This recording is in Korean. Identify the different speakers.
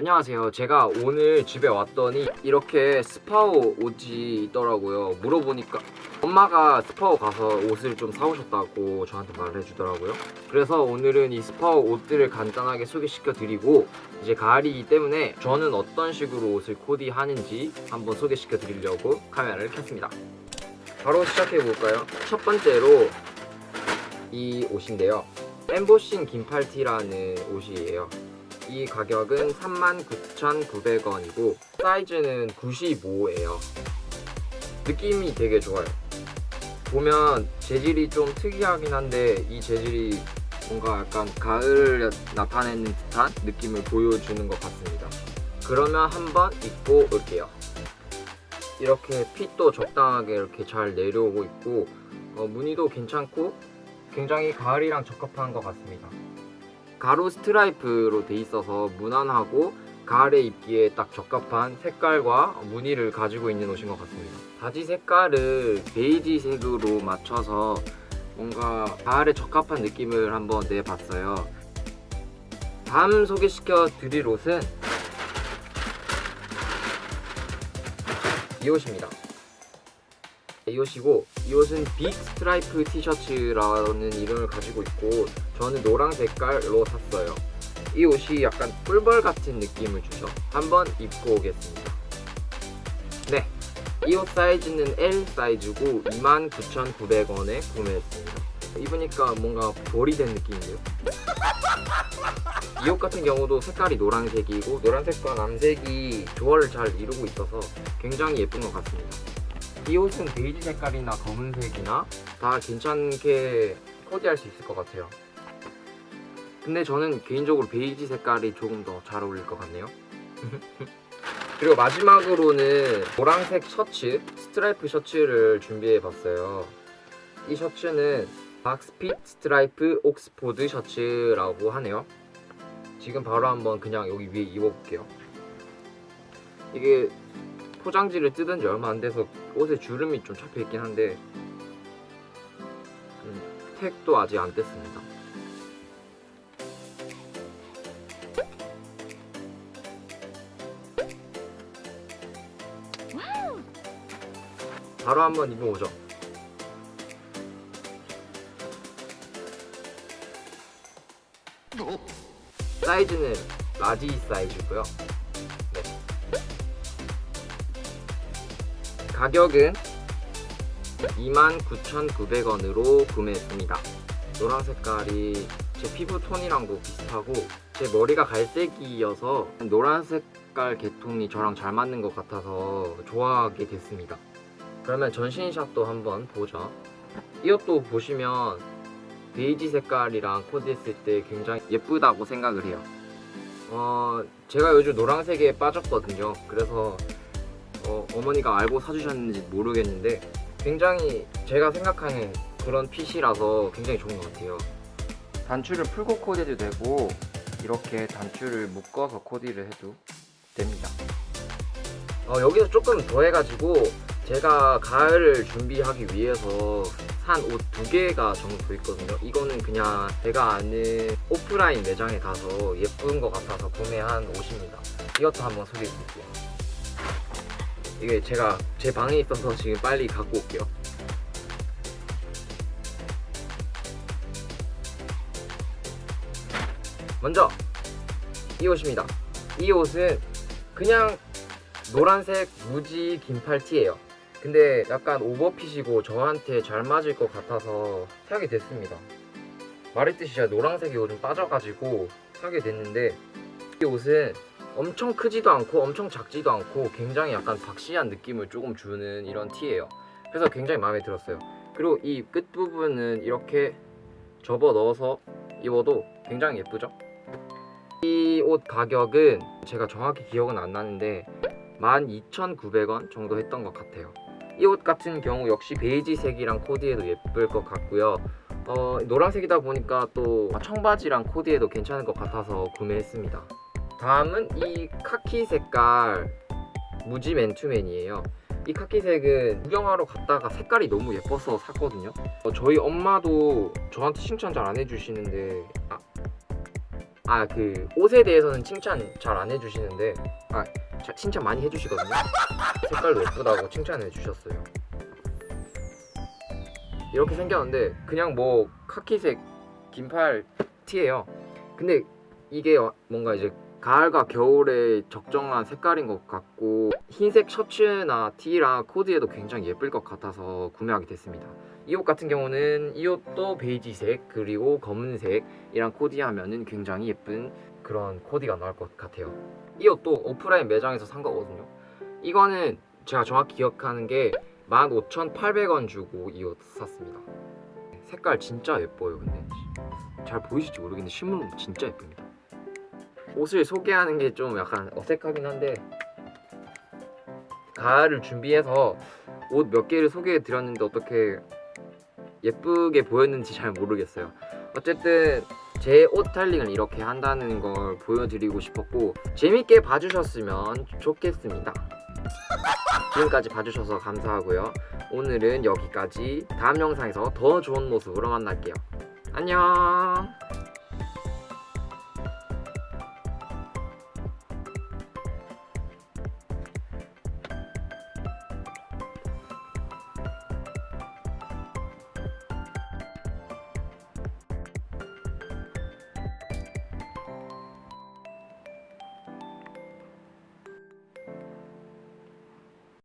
Speaker 1: 안녕하세요. 제가 오늘 집에 왔더니 이렇게 스파오 옷이 있더라고요. 물어보니까 엄마가 스파오 가서 옷을 좀 사오셨다고 저한테 말해주더라고요. 그래서 오늘은 이 스파오 옷들을 간단하게 소개시켜 드리고 이제 가을이기 때문에 저는 어떤 식으로 옷을 코디하는지 한번 소개시켜 드리려고 카메라를 켰습니다. 바로 시작해 볼까요? 첫 번째로 이 옷인데요. 엠보싱 긴팔티라는 옷이에요 이 가격은 39,900원이고 사이즈는 95예요. 느낌이 되게 좋아요. 보면 재질이 좀 특이하긴 한데 이 재질이 뭔가 약간 가을을 나타내는 듯한 느낌을 보여주는 것 같습니다. 그러면 한번 입고 올게요. 이렇게 핏도 적당하게 이렇게 잘 내려오고 있고 어, 무늬도 괜찮고 굉장히 가을이랑 적합한 것 같습니다 가로 스트라이프로 돼 있어서 무난하고 가을에 입기에 딱 적합한 색깔과 무늬를 가지고 있는 옷인 것 같습니다. 바지 색깔을 베이지색으로 맞춰서 뭔가 가을에 적합한 느낌을 한번 내봤어요. 다음 소개시켜 드릴 옷은 이 옷입니다. 이 옷이고 이 옷은 big 스트라이프 티셔츠라는 이름을 가지고 있고 저는 노랑 색깔로 샀어요. 이 옷이 약간 꿀벌 같은 느낌을 주죠 한번 입고 오겠습니다. 네. 이 옷 사이즈는 L 사이즈고 29,900원에 구매했습니다. 입으니까 뭔가 벌이 된 느낌이에요? 이 옷 같은 경우도 색깔이 노란색이고 노란색과 남색이 조화를 잘 이루고 있어서 굉장히 예쁜 것 같습니다. 이 옷은 베이지 색깔이나 검은색이나 다 괜찮게 코디할 수 있을 것 같아요 근데 저는 개인적으로 베이지 색깔이 조금 더 잘 어울릴 것 같네요. 그리고 마지막으로는 노란색 셔츠 스트라이프 셔츠를 준비해 봤어요. 이 셔츠는 box fit 스트라이프 옥스포드 셔츠라고 하네요. 지금 바로 한번 그냥 여기 위에 입어볼게요. 이게 포장지를 뜯은 지 얼마 안 돼서 옷에 주름이 좀 잡혀 있긴 한데 음, 택도 아직 안 뗐습니다 바로 한번 입어보죠. 사이즈는 large 사이즈고요. 네. 가격은 29,900원으로 구매했습니다. 노란 색깔이 제 피부 톤이랑도 비슷하고 제 머리가 갈색이어서 노란 색깔 계통이 저랑 잘 맞는 것 같아서 좋아하게 됐습니다 그러면 전신샷도 한번 보죠. 이 옷도 보시면 베이지 색깔이랑 코디했을 때 굉장히 예쁘다고 생각을 해요. 어, 제가 요즘 노란색에 빠졌거든요. 그래서 어, 어머니가 알고 사주셨는지 모르겠는데 굉장히 제가 생각하는 그런 핏이라서 굉장히 좋은 것 같아요. 단추를 풀고 코디해도 되고 이렇게 단추를 묶어서 코디를 해도 됩니다. 어, 여기서 조금 더 해가지고 제가 가을을 준비하기 위해서 산 옷 두 개가 정도 있거든요. 이거는 그냥 제가 아는 오프라인 매장에 가서 예쁜 것 같아서 구매한 옷입니다. 이것도 한번 소개해 드릴게요. 이게 제가 제 방에 있어서 지금 빨리 갖고 올게요. 먼저 이 옷입니다. 이 옷은 그냥 노란색 무지 긴팔 티예요 근데 약간 오버핏이고 저한테 잘 맞을 것 같아서 사게 됐습니다. 말했듯이 제가 노란색이 요즘 빠져가지고 사게 됐는데 이 옷은 엄청 크지도 않고 엄청 작지도 않고 굉장히 약간 박시한 느낌을 조금 주는 이런 티예요. 그래서 굉장히 마음에 들었어요. 그리고 이 끝부분은 이렇게 접어 넣어서 입어도 굉장히 예쁘죠? 이 옷 가격은 제가 정확히 기억은 안 나는데 12,900원 정도 했던 것 같아요 이 옷 같은 경우 역시 베이지색이랑 코디해도 예쁠 것 같고요. 어, 노란색이다 보니까 또 청바지랑 코디해도 괜찮을 것 같아서 구매했습니다. 다음은 이 카키 색깔 무지 맨투맨이에요. 이 카키색은 구경하러 갔다가 색깔이 너무 예뻐서 샀거든요. 어, 저희 엄마도 저한테 칭찬 잘 안 해주시는데 아, 아그 옷에 대해서는 칭찬 잘 안 해주시는데 아 자- 칭찬 많이 해주시거든요. 색깔도 예쁘다고 칭찬해 주셨어요. 이렇게 생겼는데 그냥 뭐 카키색 긴팔 티예요. 근데 이게 어- 뭔가 이제 가을과 겨울에 적정한 색깔인 것 같고 흰색 셔츠나 티랑 코디에도 굉장히 예쁠 것 같아서 구매하게 됐습니다. 이 옷 같은 경우는 이 옷도 베이지색 그리고 검은색이랑 코디하면 은 굉장히 예쁜 그런 코디가 나올 것 같아요. 이 옷도 오프라인 매장에서 산 거거든요. 이거는 제가 정확히 기억하는 게 15,800원 주고 이 옷 샀습니다. 색깔 진짜 예뻐요 근데. 잘 보이실지 모르겠는데 실물은 진짜 예쁩니다. 옷을 소개하는 게 좀 약간 어색하긴 한데 가을을 준비해서 옷 몇 개를 소개해 드렸는데 어떻게 예쁘게 보였는지 잘 모르겠어요. 어쨌든 제옷 스타일링을 이렇게 한다는 걸 보여드리고 싶었고 재밌게 봐주셨으면 좋겠습니다. 지금까지 봐주셔서 감사하고요. 오늘은 여기까지. 다음 영상에서 더 좋은 모습으로 만날게요. 안녕